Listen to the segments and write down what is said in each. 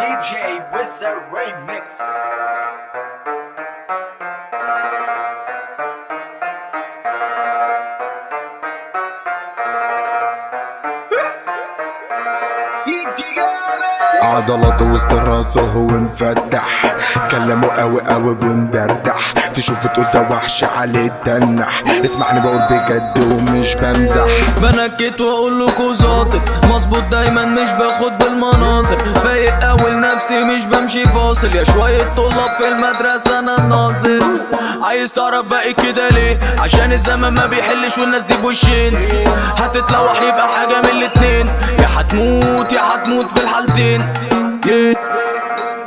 DJ Wizard Remix عضلات وسط راسه هو مفتح. كلامه قوي قوي ومدردح تشوف تقول ده وحش عليه تنح اسمعني بقول بجد ومش بمزح. بنكت وأقول لكم ظابط مظبوط دايما مش باخد بالمناظر. فايق اول نفسي مش بمشي فاصل. يا شوية طلاب في المدرسة أنا الناظر عايز تعرف باقي كده ليه؟ عشان الزمن ما بيحلش والناس دي بوشين. هتتلوح يبقى حاجة من الاتنين. هتموت يا هتموت في الحالتين.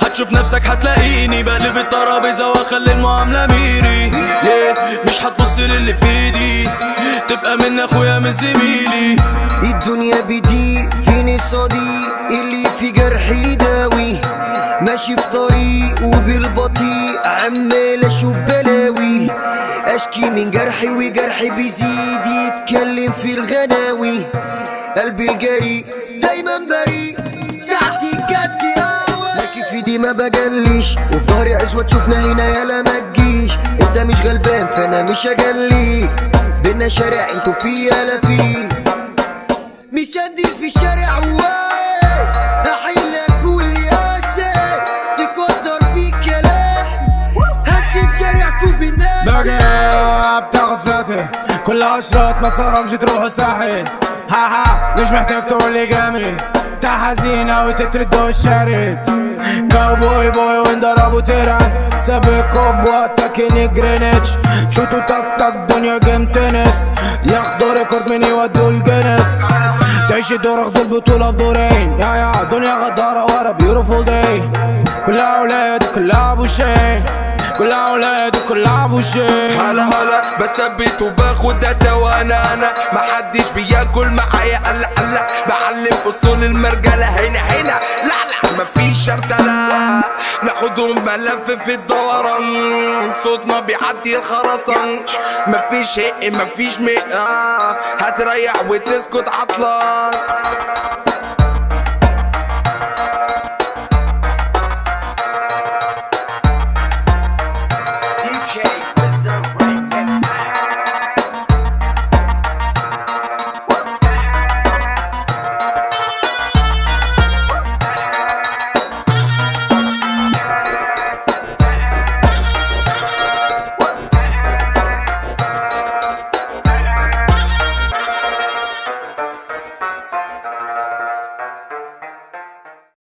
هتشوف نفسك هتلاقيني بقلب الترابيزة واخلي المعاملة ميري. مش هتبص للي في إيدي. تبقى من أخويا من زميلي. الدنيا بدي فيني صديق اللي في جرحي يداوي ماشي في طريق وبالبطيء عمال أشوف بلاوي. أشكي من جرحي وجرحي بيزيد يتكلم في الغناوي. قلبي الجريء دايما بريء. ساعتي جد لكن في دي ما بجليش. وفي ظهري أسود شفنا هنا يالا ما تجيش. انت مش غلبان فأنا مش اجلي بينا شارع أنتوا في يالا فيه. مسدل في الشارع كل بالناس باقي بتاخد ساتي كلها اشراط ما صرفش تروح الساحل. ها ها مش محتاج تقول لي جامد. حزين اوي تترد الشارد كاوبوي بوي وانضربوا تيران سابقكم وقتك جرينتش شوتوا تك تك دنيا جيم تنس ياخدوا ريكورد من يودوا الجنس. تعيش دور اخدوا البطولة بدورين يا يا دنيا غدارة ورا بيوتيفول داي كلها أولاد كلها أبو شي كلها أولاد كلها ابو شي هلا هلا بثبت وباخد داتا وأنا أنا. محدش بياكل معايا قلا قلا بعلم أصول المرجلة هنا هنا. لا لا مفيش شرطله ناخدهم ملف في الدوران. صوتنا بيعدي الخرسان. مفيش هق مفيش آه. هتريح وتسكت عطلان.